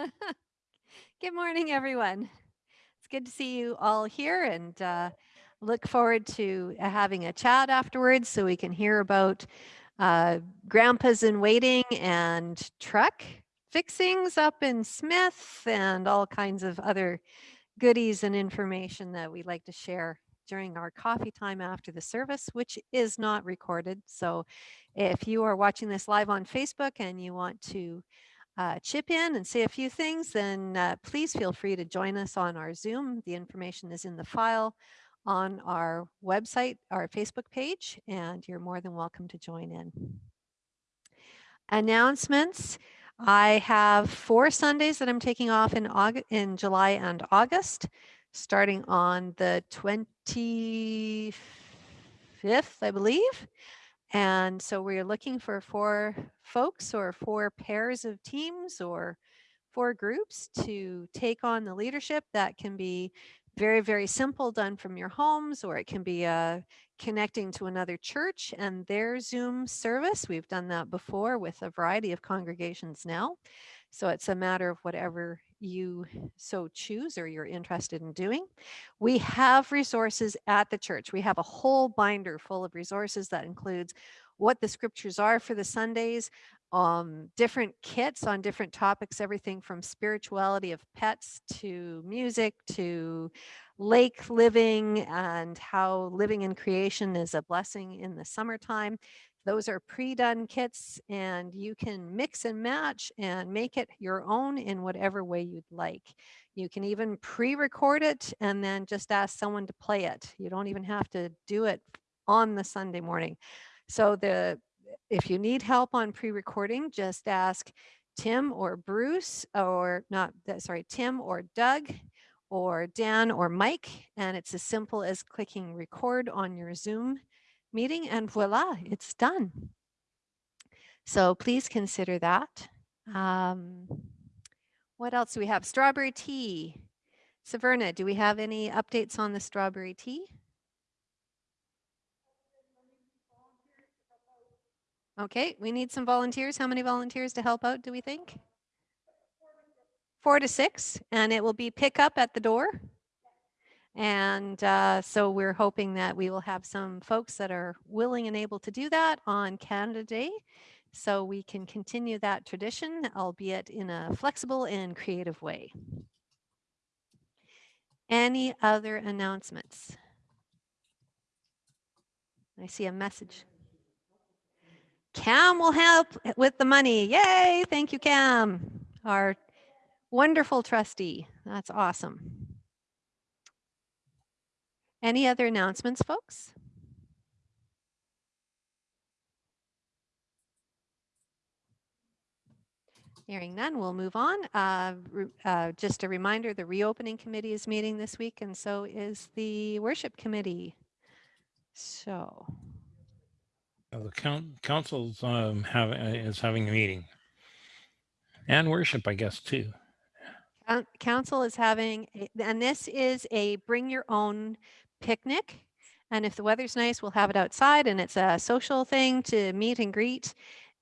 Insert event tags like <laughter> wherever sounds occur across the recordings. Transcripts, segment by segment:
<laughs> Good morning, everyone. It's good to see you all here and uh, look forward to uh, having a chat afterwards so we can hear about uh, grandpas in waiting and truck fixings up in Smith and all kinds of other goodies and information that we'd like to share during our coffee time after the service, which is not recorded. So if you are watching this live on Facebook and you want to uh, chip in and say a few things, then uh, please feel free to join us on our Zoom. The information is in the file on our website, our Facebook page, and you're more than welcome to join in. Announcements. I have four Sundays that I'm taking off in August, in July and August, starting on the 25th, I believe. And so we're looking for four folks or four pairs of teams or four groups to take on the leadership that can be very, very simple done from your homes, or it can be uh, connecting to another church and their Zoom service. We've done that before with a variety of congregations now. So it's a matter of whatever you so choose or you're interested in doing. We have resources at the church. We have a whole binder full of resources that includes what the scriptures are for the Sundays, um, different kits on different topics, everything from spirituality of pets to music to lake living and how living in creation is a blessing in the summertime. Those are pre-done kits and you can mix and match and make it your own in whatever way you'd like. You can even pre-record it and then just ask someone to play it. You don't even have to do it on the Sunday morning. So the if you need help on pre-recording, just ask Tim or Bruce or not, sorry, Tim or Doug or Dan or Mike. And it's as simple as clicking record on your Zoom meeting and voila, it's done. So please consider that. Um, what else do we have? Strawberry tea. Saverna, do we have any updates on the strawberry tea? Okay, we need some volunteers. How many volunteers to help out do we think? Four to six, and it will be pick up at the door. And uh, so we're hoping that we will have some folks that are willing and able to do that on Canada Day. So we can continue that tradition, albeit in a flexible and creative way. Any other announcements? I see a message. Cam will help with the money. Yay, thank you, Cam, our wonderful trustee. That's awesome. Any other announcements, folks? Hearing none, we'll move on. Uh, uh, just a reminder, the reopening committee is meeting this week and so is the worship committee. So. The council's um, have, uh, is having a meeting and worship, I guess, too. Council is having, a, and this is a bring your own picnic. And if the weather's nice, we'll have it outside and it's a social thing to meet and greet.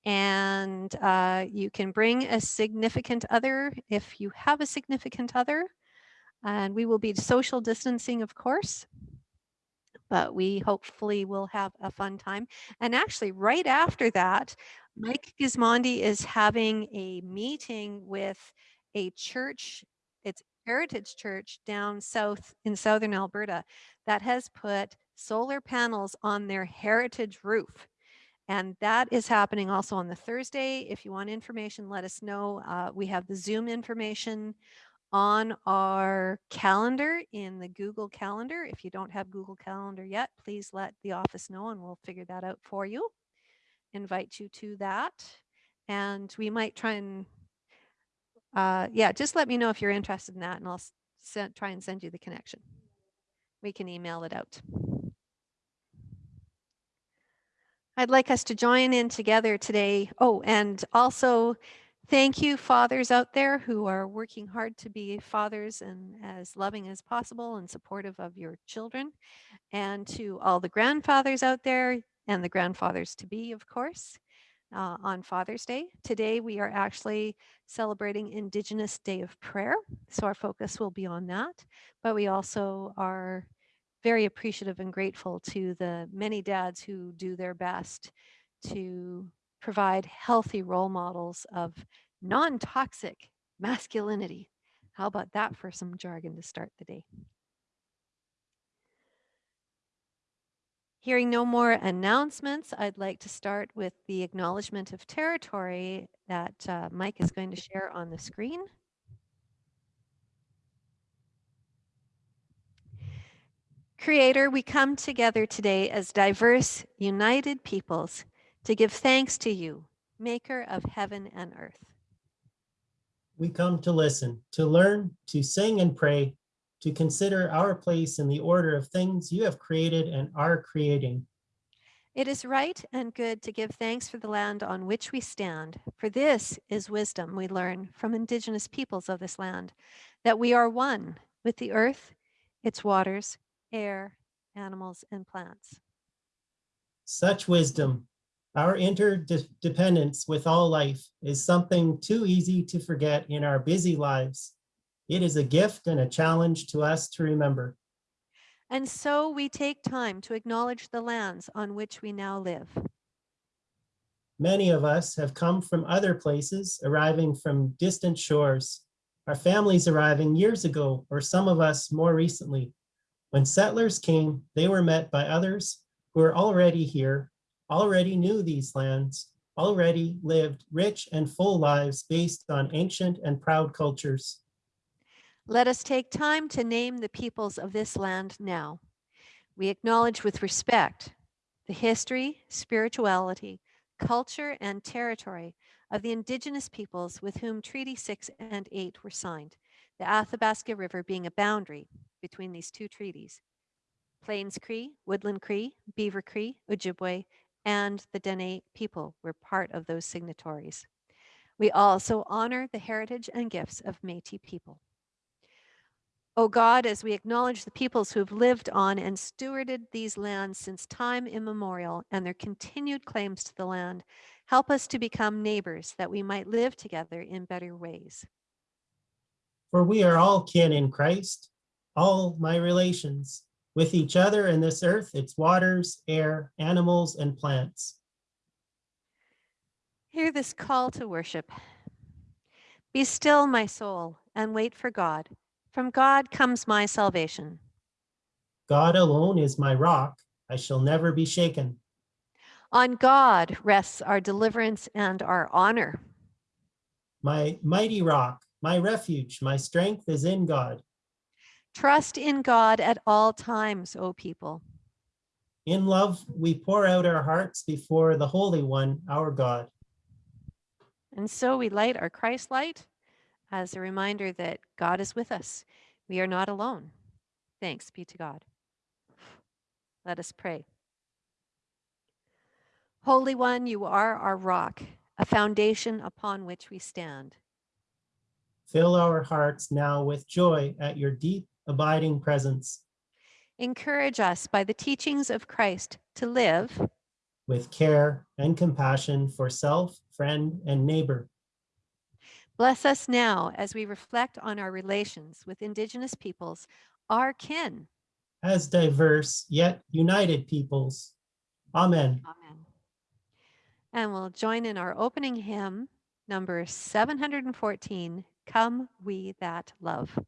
And uh, you can bring a significant other if you have a significant other. And we will be social distancing, of course. But we hopefully will have a fun time. And actually, right after that, Mike Gismondi is having a meeting with a church, Heritage Church down south in southern Alberta that has put solar panels on their heritage roof. And that is happening also on the Thursday. If you want information, let us know. Uh, we have the Zoom information on our calendar in the Google Calendar. If you don't have Google Calendar yet, please let the office know and we'll figure that out for you. Invite you to that. And we might try and uh, yeah, just let me know if you're interested in that and I'll send, try and send you the connection. We can email it out. I'd like us to join in together today. Oh, and also thank you fathers out there who are working hard to be fathers and as loving as possible and supportive of your children. And to all the grandfathers out there and the grandfathers to be, of course. Uh, on Father's Day. Today, we are actually celebrating Indigenous Day of Prayer. So our focus will be on that. But we also are very appreciative and grateful to the many dads who do their best to provide healthy role models of non toxic masculinity. How about that for some jargon to start the day? Hearing no more announcements, I'd like to start with the acknowledgement of territory that uh, Mike is going to share on the screen. Creator, we come together today as diverse, united peoples to give thanks to you, maker of heaven and earth. We come to listen, to learn, to sing and pray, to consider our place in the order of things you have created and are creating. It is right and good to give thanks for the land on which we stand, for this is wisdom we learn from indigenous peoples of this land, that we are one with the earth, its waters, air, animals, and plants. Such wisdom, our interdependence with all life is something too easy to forget in our busy lives. It is a gift and a challenge to us to remember. And so we take time to acknowledge the lands on which we now live. Many of us have come from other places, arriving from distant shores. Our families arriving years ago, or some of us more recently. When settlers came, they were met by others who were already here, already knew these lands, already lived rich and full lives based on ancient and proud cultures. Let us take time to name the peoples of this land now. We acknowledge with respect the history, spirituality, culture, and territory of the indigenous peoples with whom Treaty 6 and 8 were signed, the Athabasca River being a boundary between these two treaties. Plains Cree, Woodland Cree, Beaver Cree, Ojibwe, and the Dene people were part of those signatories. We also honor the heritage and gifts of Métis people. O God, as we acknowledge the peoples who have lived on and stewarded these lands since time immemorial and their continued claims to the land, help us to become neighbors that we might live together in better ways. For we are all kin in Christ, all my relations, with each other and this earth, its waters, air, animals, and plants. Hear this call to worship. Be still, my soul, and wait for God. From God comes my salvation. God alone is my rock. I shall never be shaken. On God rests our deliverance and our honor. My mighty rock, my refuge, my strength is in God. Trust in God at all times, O people. In love, we pour out our hearts before the Holy One, our God. And so we light our Christ light as a reminder that God is with us. We are not alone. Thanks be to God. Let us pray. Holy One, you are our rock, a foundation upon which we stand. Fill our hearts now with joy at your deep, abiding presence. Encourage us by the teachings of Christ to live with care and compassion for self, friend, and neighbor. Bless us now as we reflect on our relations with Indigenous peoples, our kin. As diverse yet united peoples. Amen. Amen. And we'll join in our opening hymn, number 714, Come We That Love.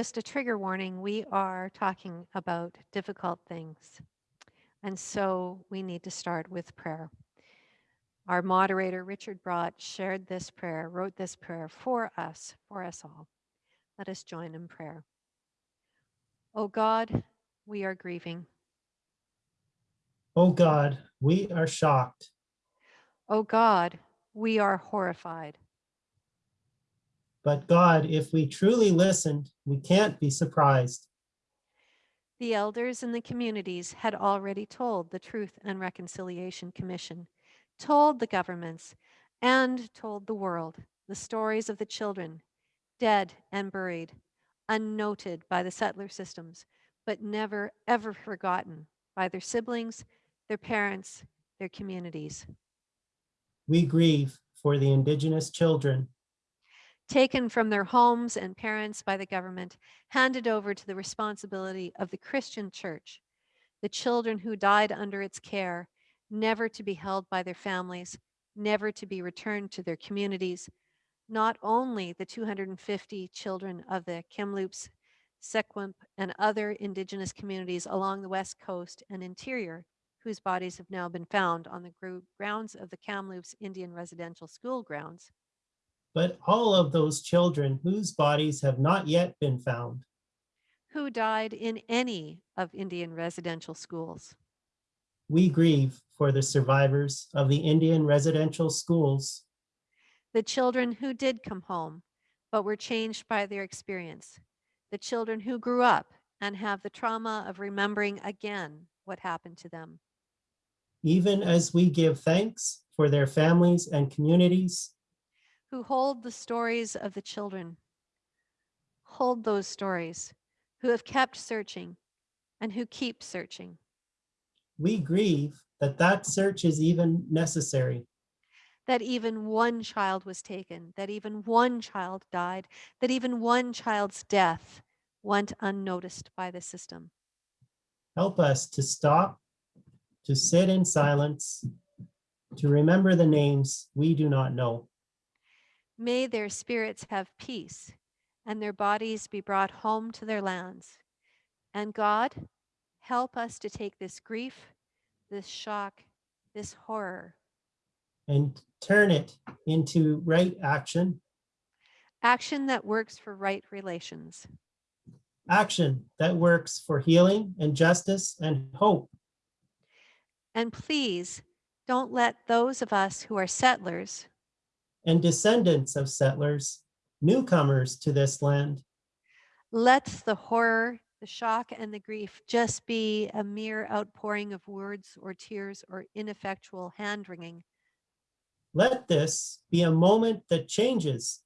Just a trigger warning, we are talking about difficult things. And so we need to start with prayer. Our moderator, Richard Bott, shared this prayer, wrote this prayer for us, for us all. Let us join in prayer. O God, we are grieving. Oh God, we are shocked. O God, we are horrified. But God, if we truly listened, we can't be surprised. The elders in the communities had already told the Truth and Reconciliation Commission, told the governments, and told the world the stories of the children, dead and buried, unnoted by the settler systems, but never ever forgotten by their siblings, their parents, their communities. We grieve for the Indigenous children, taken from their homes and parents by the government, handed over to the responsibility of the Christian church, the children who died under its care, never to be held by their families, never to be returned to their communities. Not only the 250 children of the Kamloops, Secwépemc, and other Indigenous communities along the West Coast and interior, whose bodies have now been found on the grounds of the Kamloops Indian Residential School grounds, but all of those children whose bodies have not yet been found. who died in any of Indian residential schools. We grieve for the survivors of the Indian residential schools, The children who did come home, but were changed by their experience. The children who grew up and have the trauma of remembering again what happened to them. even as we give thanks for their families and communities. Who hold the stories of the children. Hold those stories. Who have kept searching and who keep searching. We grieve that that search is even necessary. that even one child was taken, that even one child died, that even one child's death went unnoticed by the system. Help us to stop, to sit in silence, to remember the names we do not know. May their spirits have peace and their bodies be brought home to their lands. And God, help us to take this grief, this shock, this horror, and turn it into right action, action that works for right relations. action that works for healing and justice and hope. And please don't let those of us who are settlers and descendants of settlers, newcomers to this land, let the horror, the shock, and the grief just be a mere outpouring of words or tears or ineffectual hand wringing, let this be a moment that changes,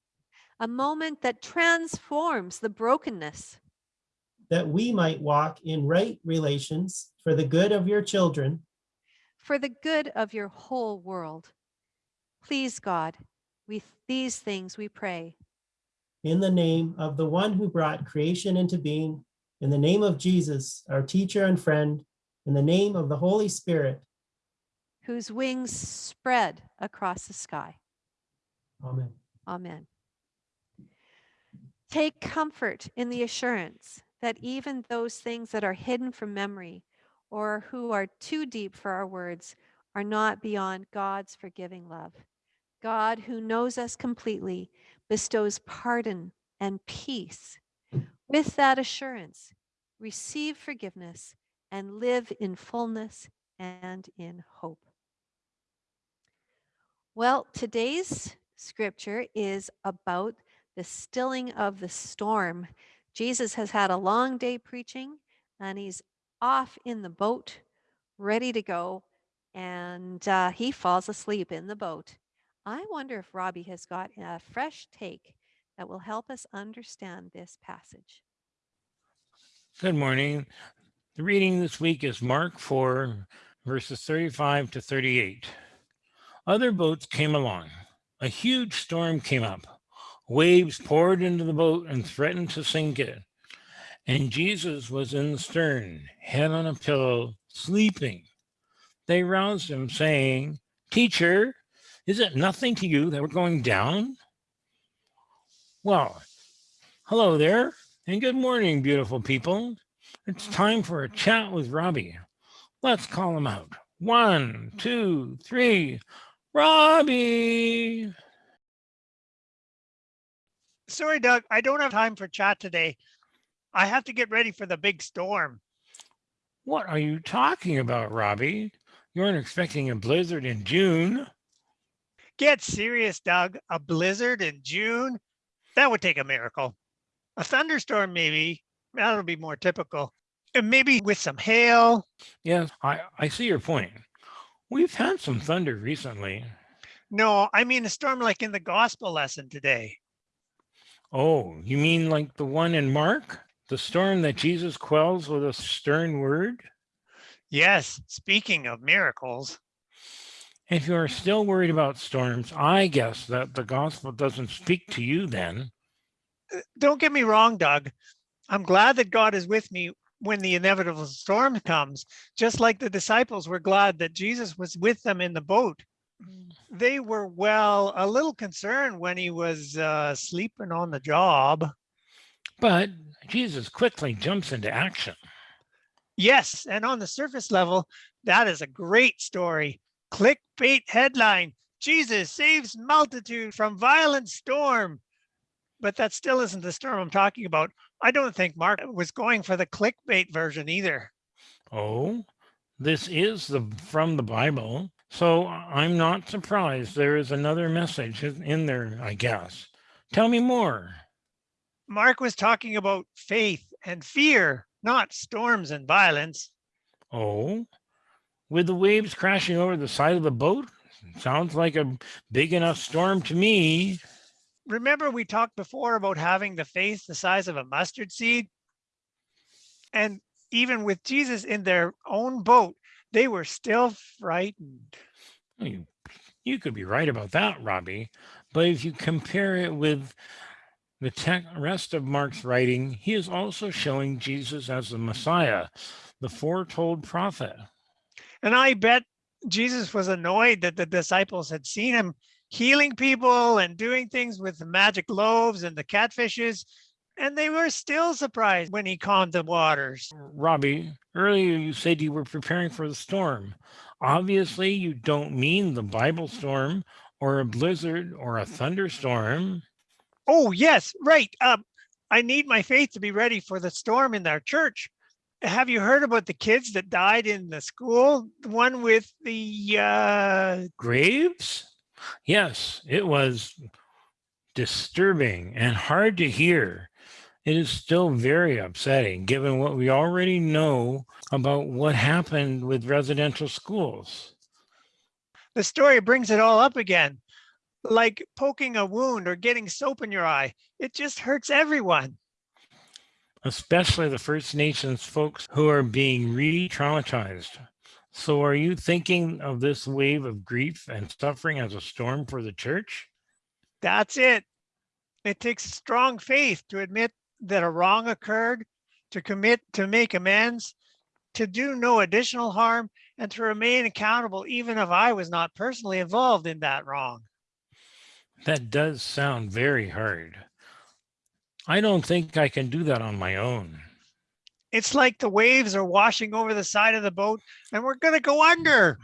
a moment that transforms the brokenness. That we might walk in right relations for the good of your children, for the good of your whole world. Please, God, with these things we pray. in the name of the one who brought creation into being, in the name of Jesus, our teacher and friend, in the name of the Holy Spirit. whose wings spread across the sky. Amen. Amen. Take comfort in the assurance that even those things that are hidden from memory or who are too deep for our words are not beyond God's forgiving love. God, who knows us completely, bestows pardon and peace. With that assurance, receive forgiveness and live in fullness and in hope. Well, today's scripture is about the stilling of the storm. Jesus has had a long day preaching and he's off in the boat, ready to go, and uh, he falls asleep in the boat. I wonder if Robbie has got a fresh take that will help us understand this passage. Good morning. The reading this week is Mark 4, verses 35 to 38. Other boats came along. A huge storm came up. Waves poured into the boat and threatened to sink it. And Jesus was in the stern, head on a pillow, sleeping. They roused him, saying, Teacher, is it nothing to you that we're going down? Well, hello there. And good morning, beautiful people. It's time for a chat with Robbie. Let's call him out. One, two, three. Robbie. Sorry, Doug, I don't have time for chat today. I have to get ready for the big storm. What are you talking about, Robbie? You aren't expecting a blizzard in June. Get serious, Doug. A blizzard in June? That would take a miracle. A thunderstorm, maybe. That'll be more typical. And maybe with some hail. Yes, I, I see your point. We've had some thunder recently. No, I mean a storm like in the gospel lesson today. Oh, you mean like the one in Mark? The storm that Jesus quells with a stern word? Yes, speaking of miracles. If you are still worried about storms, I guess that the gospel doesn't speak to you then. Uh, Don't get me wrong, Doug. I'm glad that God is with me when the inevitable storm comes, just like the disciples were glad that Jesus was with them in the boat. They were, well, a little concerned when he was uh, sleeping on the job. But Jesus quickly jumps into action. Yes, and on the surface level, that is a great story. Clickbait headline, Jesus saves multitude from violent storm. But that still isn't the storm I'm talking about. I don't think Mark was going for the clickbait version either. Oh, this is the from the Bible. So I'm not surprised there is another message in in there, I guess. Tell me more. Mark was talking about faith and fear, not storms and violence. Oh, with the waves crashing over the side of the boat? Sounds like a big enough storm to me. Remember we talked before about having the faith the size of a mustard seed? And even with Jesus in their own boat, they were still frightened. You, you could be right about that, Robbie. But if you compare it with the rest of Mark's writing, he is also showing Jesus as the Messiah, the foretold prophet. And I bet Jesus was annoyed that the disciples had seen him healing people and doing things with the magic loaves and the catfishes. And they were still surprised when he calmed the waters. Robbie, earlier you said you were preparing for the storm. Obviously, you don't mean the Bible storm or a blizzard or a thunderstorm. Oh, yes, right. Um, I need my faith to be ready for the storm in our church. Have you heard about the kids that died in the school? The one with the uh, Graves? Yes, it was disturbing and hard to hear. It is still very upsetting given what we already know about what happened with residential schools. the story brings it all up again. Like poking a wound or getting soap in your eye. It just hurts everyone. Especially the First Nations folks who are being re-traumatized. So are you thinking of this wave of grief and suffering as a storm for the church? That's it. It takes strong faith to admit that a wrong occurred, to commit to make amends, to do no additional harm, and to remain accountable even if I was not personally involved in that wrong. That does sound very hard. I don't think I can do that on my own. It's like the waves are washing over the side of the boat and we're going to go under.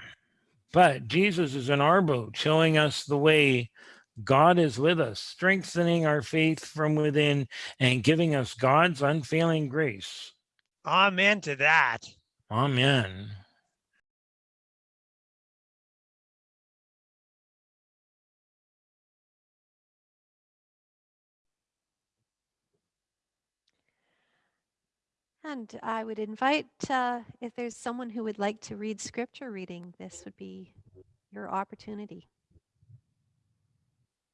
But Jesus is in our boat, showing us the way God is with us, strengthening our faith from within and giving us God's unfailing grace. Amen to that. Amen. And I would invite, uh, if there's someone who would like to read scripture reading, this would be your opportunity.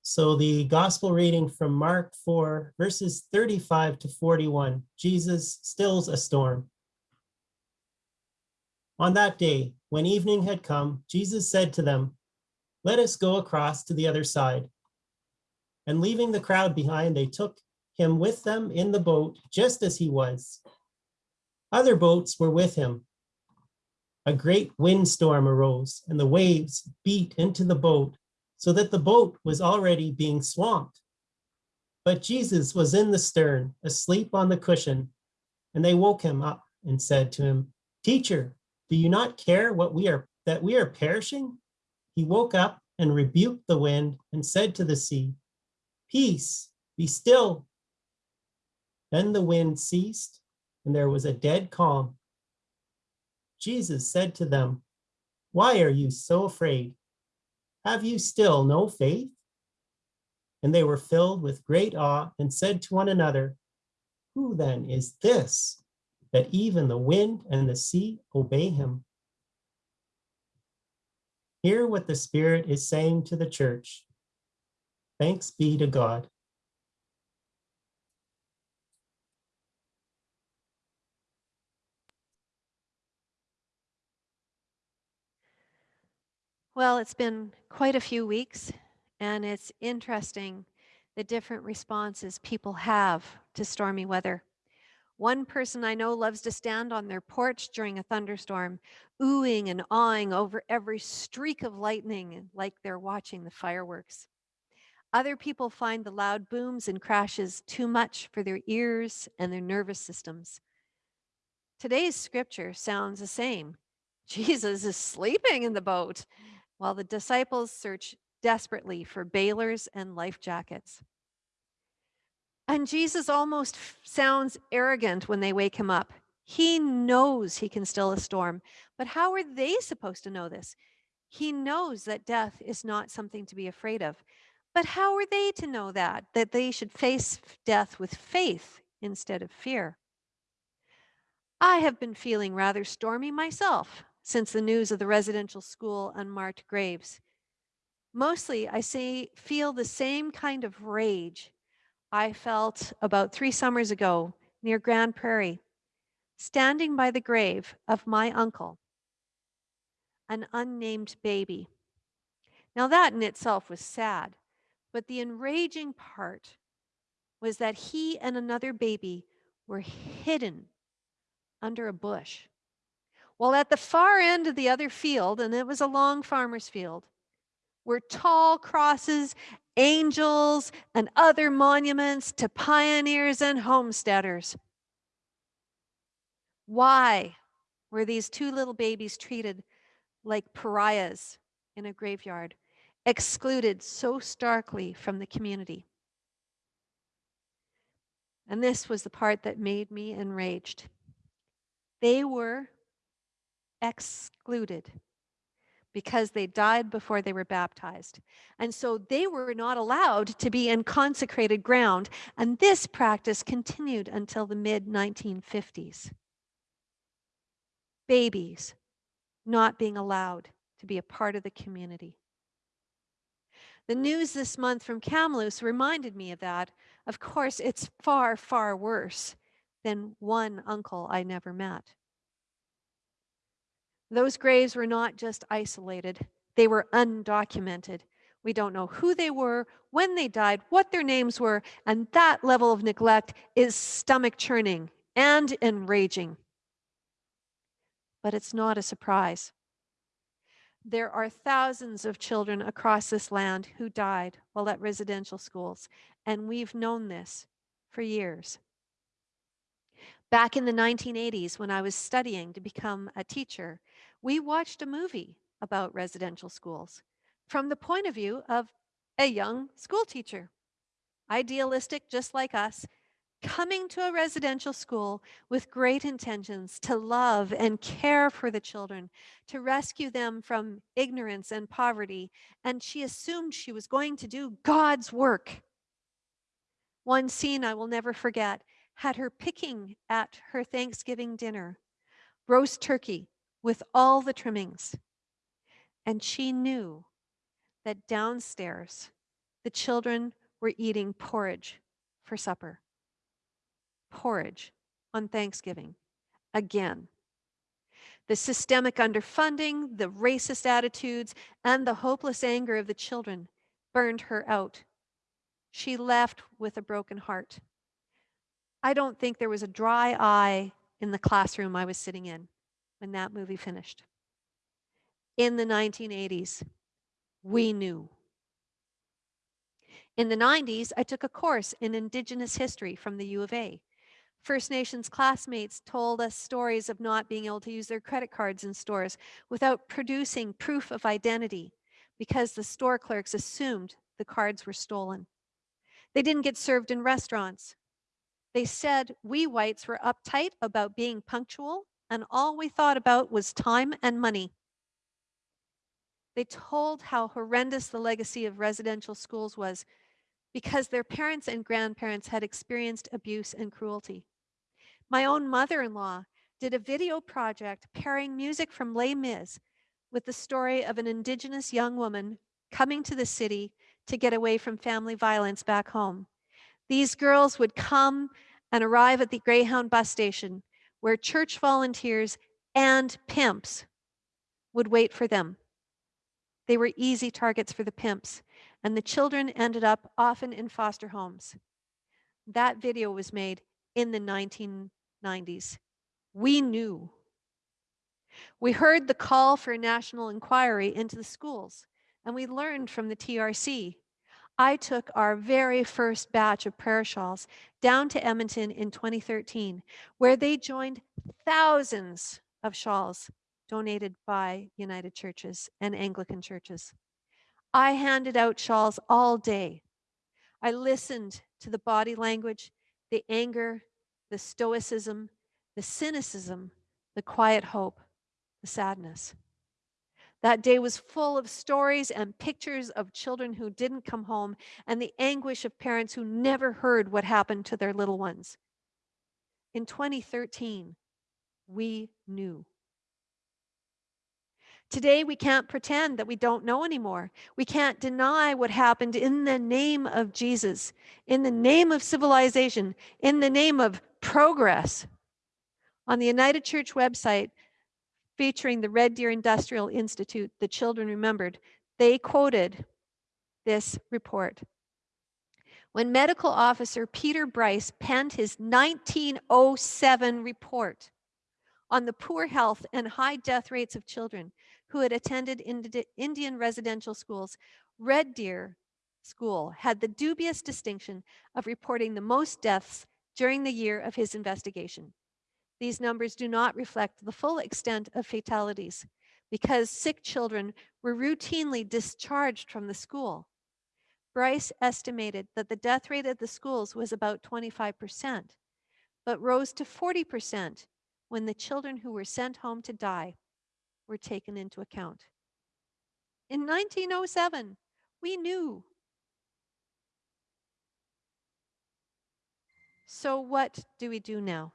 So the gospel reading from Mark 4, verses 35 to 41, Jesus stills a storm. On that day, when evening had come, Jesus said to them, Let us go across to the other side. And leaving the crowd behind, they took him with them in the boat, just as he was. Other boats were with him. A great windstorm arose, and the waves beat into the boat so that the boat was already being swamped. But Jesus was in the stern, asleep on the cushion, and they woke him up and said to him, Teacher, do you not care what we are that we are perishing? He woke up and rebuked the wind and said to the sea, Peace, be still. Then the wind ceased and there was a dead calm. Jesus said to them, Why are you so afraid? Have you still no faith? And they were filled with great awe and said to one another, Who then is this that even the wind and the sea obey him? Hear what the Spirit is saying to the church. Thanks be to God. Well, it's been quite a few weeks, and it's interesting the different responses people have to stormy weather. One person I know loves to stand on their porch during a thunderstorm, oohing and awing over every streak of lightning like they're watching the fireworks. Other people find the loud booms and crashes too much for their ears and their nervous systems. Today's scripture sounds the same. <laughs> Jesus is sleeping in the boat while the disciples search desperately for bailers and life jackets. And Jesus almost sounds arrogant when they wake him up. He knows he can still a storm, but how are they supposed to know this? He knows that death is not something to be afraid of. But how are they to know that? That they should face death with faith instead of fear. I have been feeling rather stormy myself since the news of the residential school unmarked graves. Mostly, I say, feel the same kind of rage I felt about three summers ago near Grande Prairie, standing by the grave of my uncle, an unnamed baby. Now, that in itself was sad, but the enraging part was that he and another baby were hidden under a bush. Well, at the far end of the other field, and it was a long farmer's field, were tall crosses, angels, and other monuments to pioneers and homesteaders. Why were these two little babies treated like pariahs in a graveyard, excluded so starkly from the community? And this was the part that made me enraged. They were excluded because they died before they were baptized. And so they were not allowed to be in consecrated ground. And this practice continued until the mid 1950s. Babies not being allowed to be a part of the community. The news this month from Kamloops reminded me of that. Of course, it's far, far worse than one uncle I never met. Those graves were not just isolated, they were undocumented. We don't know who they were, when they died, what their names were, and that level of neglect is stomach churning and enraging. But it's not a surprise. There are thousands of children across this land who died while at residential schools, and we've known this for years. Back in the 1980s, when I was studying to become a teacher, we watched a movie about residential schools from the point of view of a young school teacher, idealistic just like us, coming to a residential school with great intentions to love and care for the children, to rescue them from ignorance and poverty. And she assumed she was going to do God's work. One scene I will never forget had her picking at her Thanksgiving dinner roast turkey with all the trimmings. And she knew that downstairs the children were eating porridge for supper. Porridge on Thanksgiving. Again. The systemic underfunding, the racist attitudes, and the hopeless anger of the children burned her out. She left with a broken heart. I don't think there was a dry eye in the classroom I was sitting in when that movie finished. In the 1980s, we knew. In the 90s, I took a course in Indigenous history from the U of A. First Nations classmates told us stories of not being able to use their credit cards in stores without producing proof of identity because the store clerks assumed the cards were stolen. They didn't get served in restaurants. They said we whites were uptight about being punctual and all we thought about was time and money. They told how horrendous the legacy of residential schools was because their parents and grandparents had experienced abuse and cruelty. My own mother-in-law did a video project pairing music from Les Mis with the story of an indigenous young woman coming to the city to get away from family violence back home. These girls would come and arrive at the Greyhound bus station where church volunteers and pimps would wait for them. They were easy targets for the pimps, and the children ended up often in foster homes. That video was made in the 1990s. We knew. We heard the call for a national inquiry into the schools, and we learned from the TRC. I took our very first batch of prayer shawls down to Edmonton in 2013, where they joined thousands of shawls donated by United Churches and Anglican churches. I handed out shawls all day. I listened to the body language, the anger, the stoicism, the cynicism, the quiet hope, the sadness. That day was full of stories and pictures of children who didn't come home and the anguish of parents who never heard what happened to their little ones. In 2013, we knew. Today, we can't pretend that we don't know anymore. We can't deny what happened in the name of Jesus, in the name of civilization, in the name of progress. On the United Church website, featuring the Red Deer Industrial Institute, the children remembered, they quoted this report. When medical officer Peter Bryce penned his 1907 report on the poor health and high death rates of children who had attended Indian residential schools, Red Deer School had the dubious distinction of reporting the most deaths during the year of his investigation. These numbers do not reflect the full extent of fatalities because sick children were routinely discharged from the school. Bryce estimated that the death rate at the schools was about 25%, but rose to 40% when the children who were sent home to die were taken into account. In 1907, we knew. So what do we do now?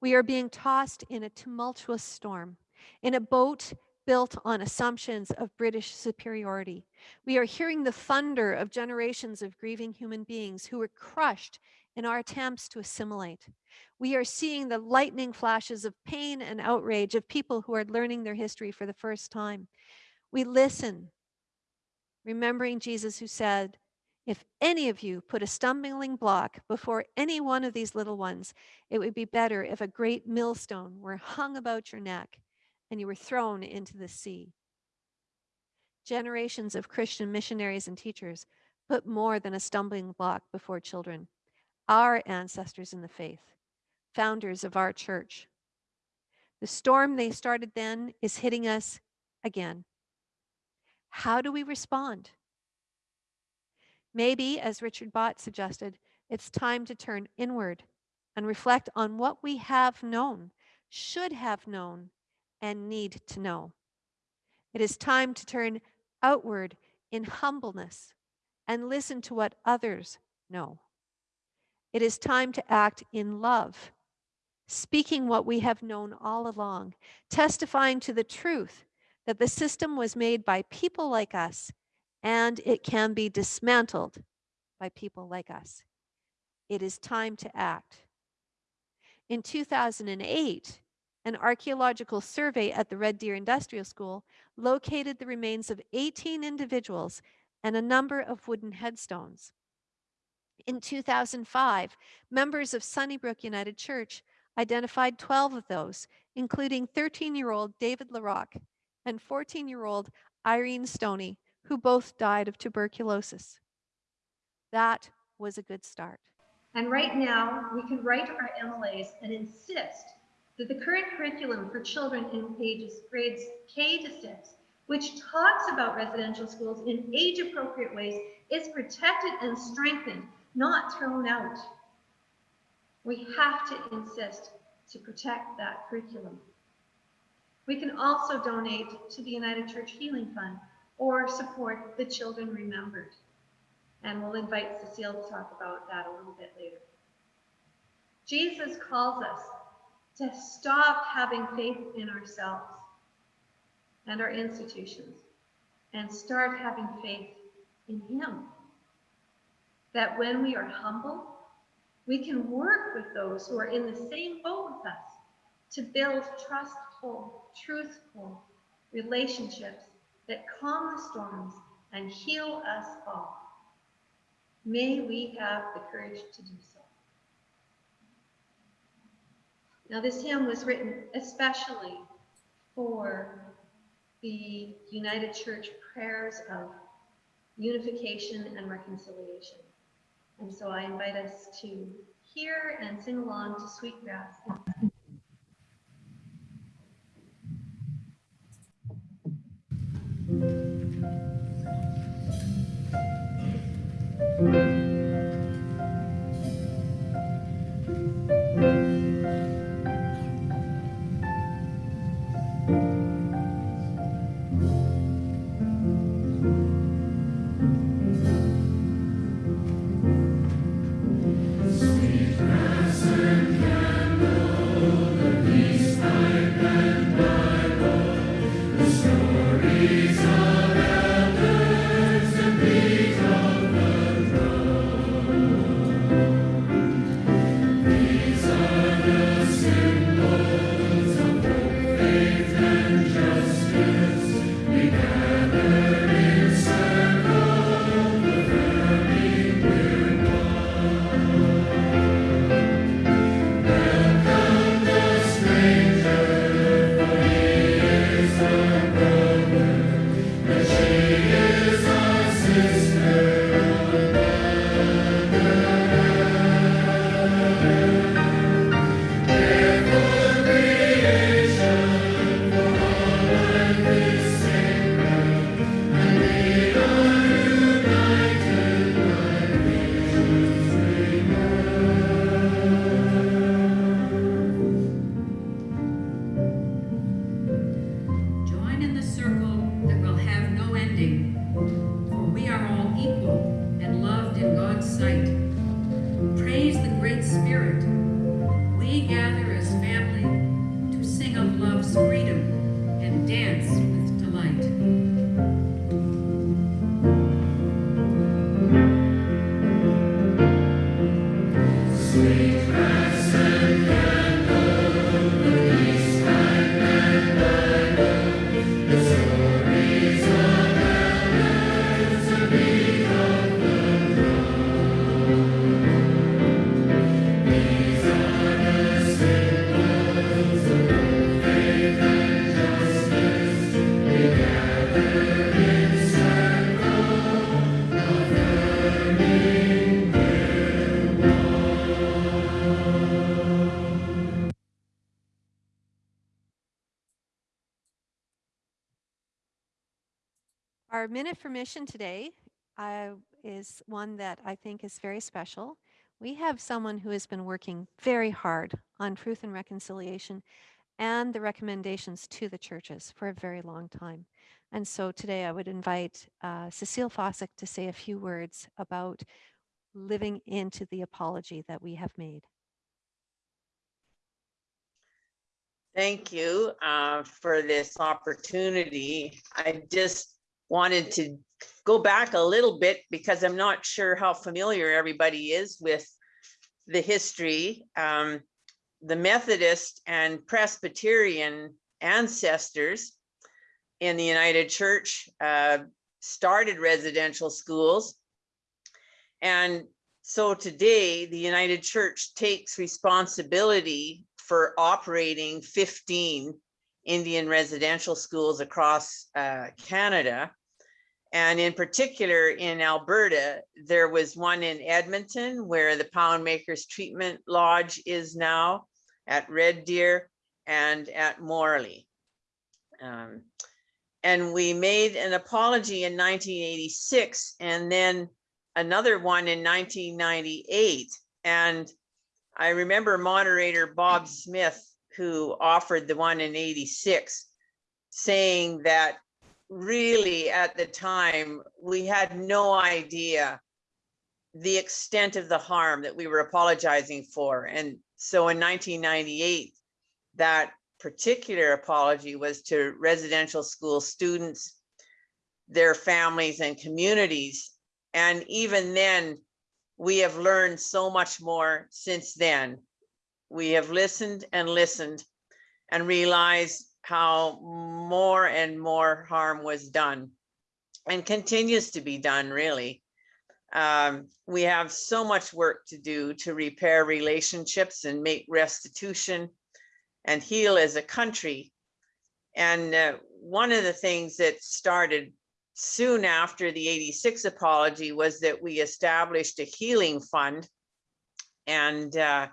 We are being tossed in a tumultuous storm, in a boat built on assumptions of British superiority. We are hearing the thunder of generations of grieving human beings who were crushed in our attempts to assimilate. We are seeing the lightning flashes of pain and outrage of people who are learning their history for the first time. We listen, remembering Jesus who said, if any of you put a stumbling block before any one of these little ones, it would be better if a great millstone were hung about your neck and you were thrown into the sea. Generations of Christian missionaries and teachers put more than a stumbling block before children. Our ancestors in the faith, founders of our church. The storm they started then is hitting us again. How do we respond? Maybe, as Richard Bott suggested, it's time to turn inward and reflect on what we have known, should have known, and need to know. It is time to turn outward in humbleness and listen to what others know. It is time to act in love, speaking what we have known all along, testifying to the truth that the system was made by people like us and it can be dismantled by people like us. It is time to act. In 2008, an archaeological survey at the Red Deer Industrial School located the remains of 18 individuals and a number of wooden headstones. In 2005, members of Sunnybrook United Church identified 12 of those, including 13-year-old David LaRock and 14-year-old Irene Stoney, who both died of tuberculosis. That was a good start. And right now, we can write our MLAs and insist that the current curriculum for children in pages grades K to 6, which talks about residential schools in age-appropriate ways, is protected and strengthened, not thrown out. We have to insist to protect that curriculum. We can also donate to the United Church Healing Fund or support the Children Remembered. And we'll invite Cecile to talk about that a little bit later. Jesus calls us to stop having faith in ourselves and our institutions and start having faith in Him. That when we are humble, we can work with those who are in the same boat with us to build trustful, truthful relationships that calm the storms and heal us all. May we have the courage to do so. Now, this hymn was written especially for the United Church prayers of unification and reconciliation. And so I invite us to hear and sing along to Sweetgrass. Join Minute for mission today uh, is one that I think is very special. We have someone who has been working very hard on truth and reconciliation and the recommendations to the churches for a very long time. And so today I would invite uh, Cecile Fausak to say a few words about living into the apology that we have made. Thank you uh, for this opportunity. I just wanted to go back a little bit because I'm not sure how familiar everybody is with the history. Um, the Methodist and Presbyterian ancestors in the United Church uh, started residential schools. And so today, the United Church takes responsibility for operating 15 Indian residential schools across uh, Canada. And in particular, in Alberta, there was one in Edmonton where the Poundmaker's Treatment Lodge is now at Red Deer and at Morley. Um, and we made an apology in 1986 and then another one in 1998. And I remember moderator Bob Smith, who offered the one in 86, saying that really at the time, we had no idea the extent of the harm that we were apologizing for. And so in 1998, that particular apology was to residential school students, their families and communities. And even then, we have learned so much more since then. We have listened and listened and realized how more and more harm was done and continues to be done, really. Um, we have so much work to do to repair relationships and make restitution and heal as a country. And uh, one of the things that started soon after the 86 apology was that we established a healing fund and uh,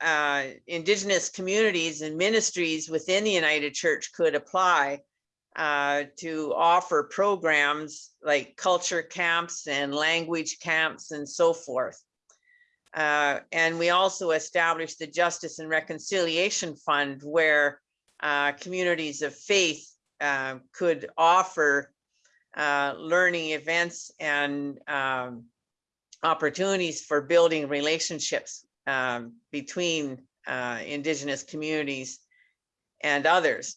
uh, indigenous communities and ministries within the United Church could apply uh, to offer programs like culture camps and language camps and so forth. Uh, and we also established the Justice and Reconciliation Fund where uh, communities of faith uh, could offer uh, learning events and um, opportunities for building relationships um, between uh, Indigenous communities and others.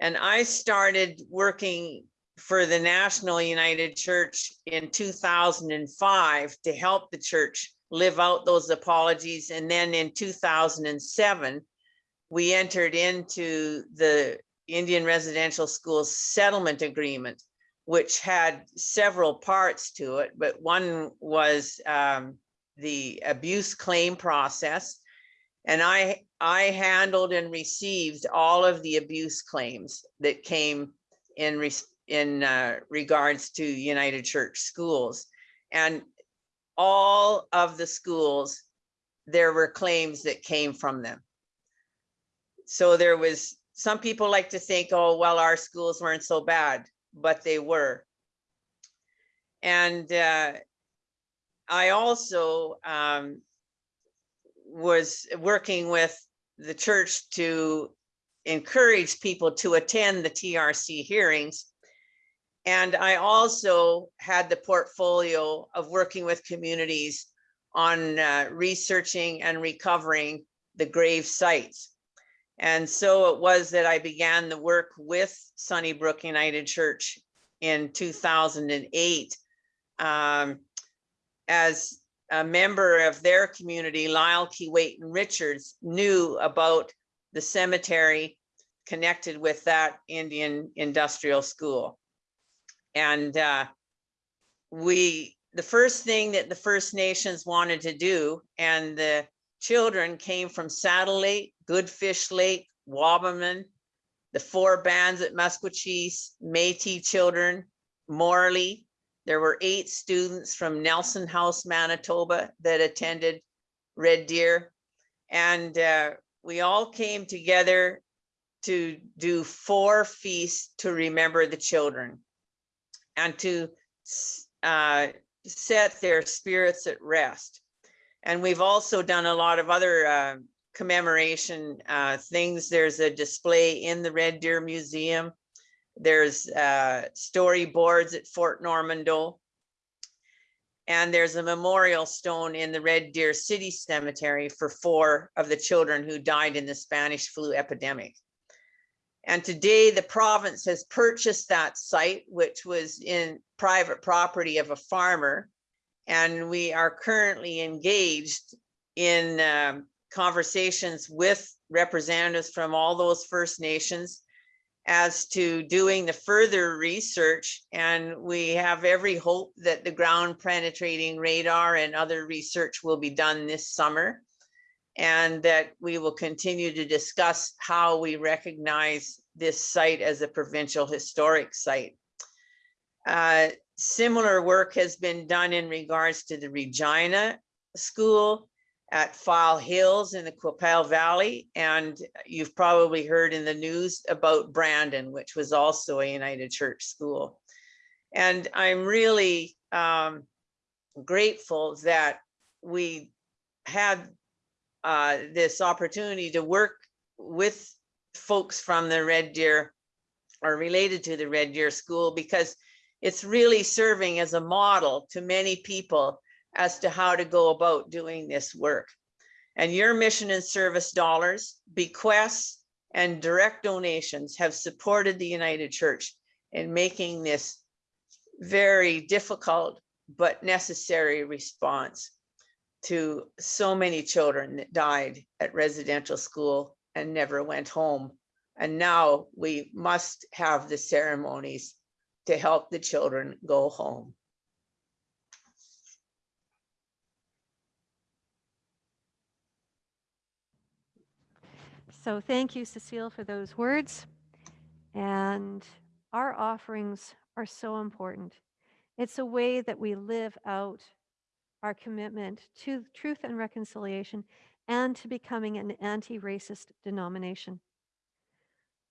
And I started working for the National United Church in 2005 to help the church live out those apologies. And then in 2007, we entered into the Indian Residential Schools Settlement Agreement, which had several parts to it, but one was um, the abuse claim process. And I, I handled and received all of the abuse claims that came in, res- in uh, regards to United Church schools. And all of the schools, there were claims that came from them. So there was, some people like to think, oh, well, our schools weren't so bad, but they were. And uh, I also um, was working with the church to encourage people to attend the TRC hearings. And I also had the portfolio of working with communities on uh, researching and recovering the grave sites. And so it was that I began the work with Sunnybrook United Church in 2008 um, as a member of their community, Lyle Keewatin Richards knew about the cemetery connected with that Indian industrial school. And uh, we, the first thing that the First Nations wanted to do, and the children came from Saddle Lake, Goodfish Lake, Wabamun, the four bands at Maskwacis, Métis children, Morley. There were eight students from Nelson House, Manitoba that attended Red Deer. And uh, we all came together to do four feasts to remember the children and to uh, set their spirits at rest. And we've also done a lot of other uh, commemoration uh, things. There's a display in the Red Deer Museum. There's uh, storyboards at Fort Normandeau. And there's a memorial stone in the Red Deer City Cemetery for four of the children who died in the Spanish flu epidemic. And today the province has purchased that site, which was in private property of a farmer. And we are currently engaged in um, conversations with representatives from all those First Nations as to doing the further research. And we have every hope that the ground penetrating radar and other research will be done this summer. And that we will continue to discuss how we recognize this site as a provincial historic site. Uh, Similar work has been done in regards to the Regina School at File Hills in the Qu'Appelle Valley. And you've probably heard in the news about Brandon, which was also a United Church school. And I'm really um, grateful that we had uh, this opportunity to work with folks from the Red Deer or related to the Red Deer School because it's really serving as a model to many people as to how to go about doing this work. And your mission and service dollars, bequests, and direct donations have supported the United Church in making this very difficult but necessary response to so many children that died at residential school and never went home. And now we must have the ceremonies to help the children go home. So thank you, Cecile, for those words. And our offerings are so important. It's a way that we live out our commitment to truth and reconciliation and to becoming an anti-racist denomination.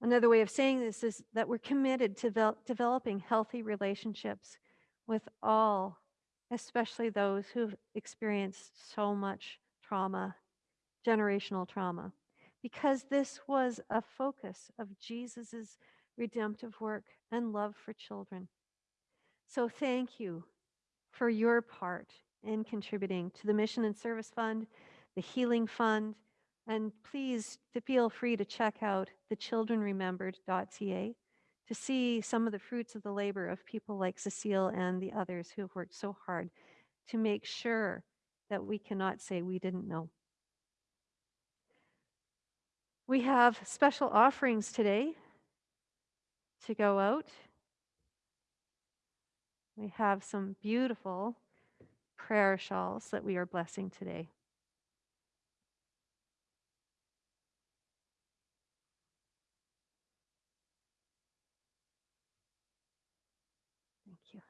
Another way of saying this is that we're committed to devel- developing healthy relationships with all, especially those who've experienced so much trauma, generational trauma, because this was a focus of Jesus's redemptive work and love for children. So thank you for your part in contributing to the Mission and Service Fund, the Healing Fund, and please feel free to check out the childrenremembered.ca to see some of the fruits of the labor of people like Cecile and the others who have worked so hard to make sure that we cannot say we didn't know. We have special offerings today to go out. We have some beautiful prayer shawls that we are blessing today. Thank you.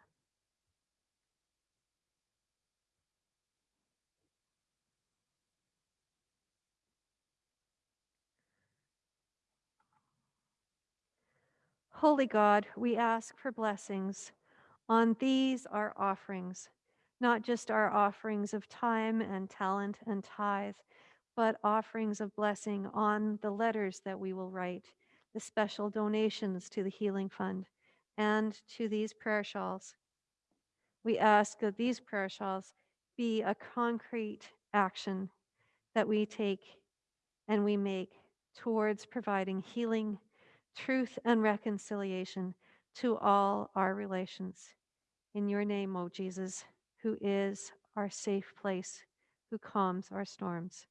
Holy God, we ask for blessings on these our offerings, not just our offerings of time and talent and tithe, but offerings of blessing on the letters that we will write, the special donations to the Healing Fund, and to these prayer shawls. We ask that these prayer shawls be a concrete action that we take and we make towards providing healing, truth, and reconciliation to all our relations. In your name, O Jesus, who is our safe place, who calms our storms.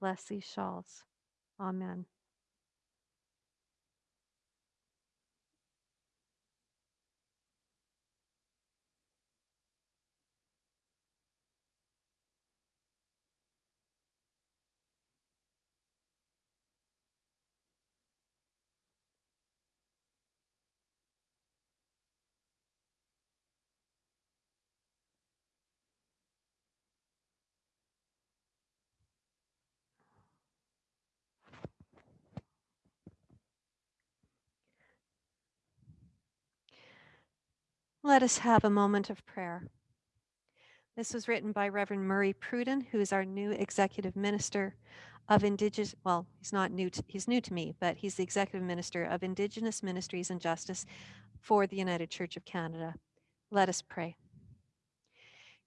Bless these shawls. Amen. Let us have a moment of prayer. This was written by Reverend Murray Pruden, who is our new executive minister of Indigenous, well, he's not new, to, he's new to me, but he's the executive minister of Indigenous Ministries and Justice for the United Church of Canada. Let us pray.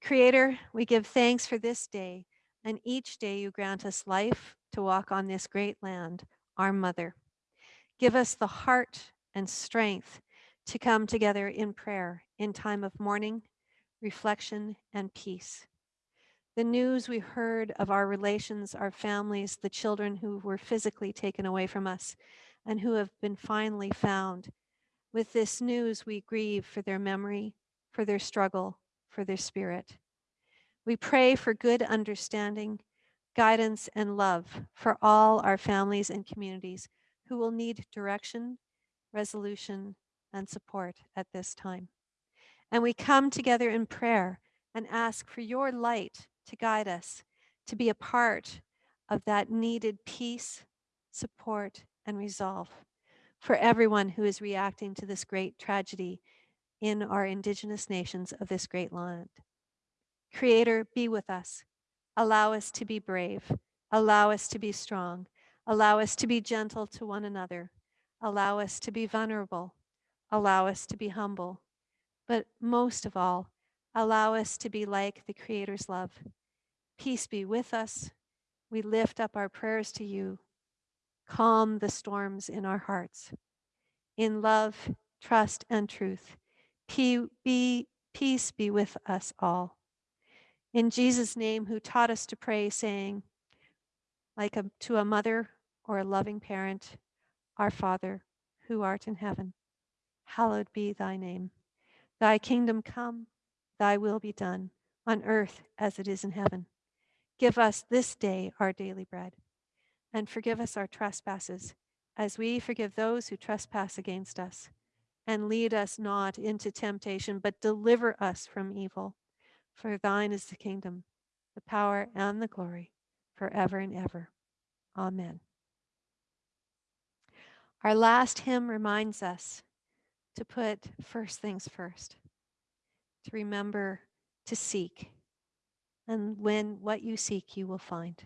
Creator, we give thanks for this day, and each day you grant us life to walk on this great land, our mother. Give us the heart and strength to come together in prayer in time of mourning, reflection, and peace. The news we heard of our relations, our families, the children who were physically taken away from us and who have been finally found. With this news, we grieve for their memory, for their struggle, for their spirit. We pray for good understanding, guidance, and love for all our families and communities who will need direction, resolution, and support at this time. And we come together in prayer and ask for your light to guide us, to be a part of that needed peace, support, and resolve for everyone who is reacting to this great tragedy in our indigenous nations of this great land. Creator, be with us. Allow us to be brave. Allow us to be strong. Allow us to be gentle to one another. Allow us to be vulnerable. Allow us to be humble. But most of all, allow us to be like the Creator's love. Peace be with us. We lift up our prayers to you. Calm the storms in our hearts. In love, trust, and truth, peace be with us all. In Jesus' name, who taught us to pray, saying, like a, to a mother or a loving parent, Our Father, who art in heaven, hallowed be thy name. Thy kingdom come, thy will be done, on earth as it is in heaven. Give us this day our daily bread, and forgive us our trespasses, as we forgive those who trespass against us. And lead us not into temptation, but deliver us from evil. For thine is the kingdom, the power, and the glory, forever and ever. Amen. Our last hymn reminds us to put first things first, to remember to seek. And when what you seek, you will find.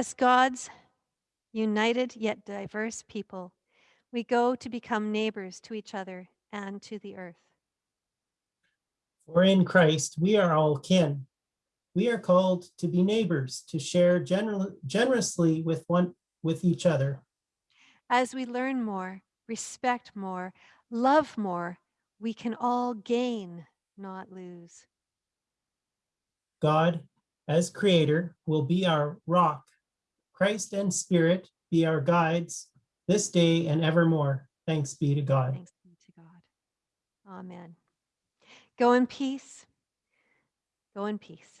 As God's united yet diverse people, we go to become neighbors to each other and to the earth. For in Christ, we are all kin. We are called to be neighbors, to share general, generously with one, with each other. As we learn more, respect more, love more, we can all gain, not lose. God, as creator, will be our rock. Christ and spirit be our guides this day and evermore. Thanks be to God. Thanks be to God. Amen. Go in peace. Go in peace.